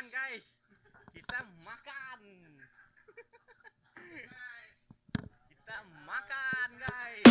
makan guys. Kita makan. Kita makan guys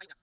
Ayna.